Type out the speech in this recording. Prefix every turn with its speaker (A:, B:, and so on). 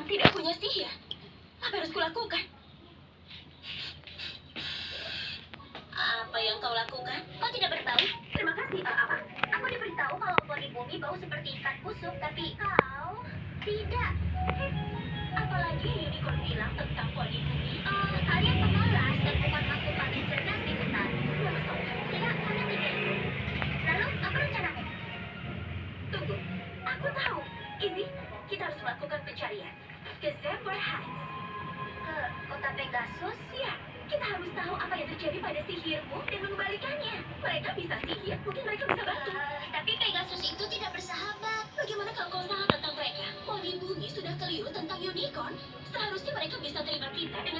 A: yang tidak punya sihir. Apa yang harus kulakukan? Apa yang kau lakukan?
B: Kau tidak bertahu?
A: Terima kasih. Eh, apa?
B: Aku diberitahu kalau poni bumi bau seperti ikan busuk, tapi kau tidak.
A: Apalagi unicorn bilang tentang poni bumi?
B: Eh, kalian pemalas dan bukan makhluk paling cerdas di hutan. Tidak, kalian tidak. Lalu, apa rencanamu?
A: Tunggu. Aku tahu. Izzy, kita harus melakukan pencarian. Ke Heights.
B: Ke kota Pegasus?
A: Ya, kita harus tahu apa yang terjadi pada sihirmu dan mengembalikannya. Mereka bisa sihir, mungkin mereka bisa bantu.
B: Eh, tapi Pegasus itu tidak bersahabat.
A: Bagaimana kalau kau salah tentang mereka? Poni bumi sudah keliru tentang unicorn. Seharusnya mereka bisa terima kita dengan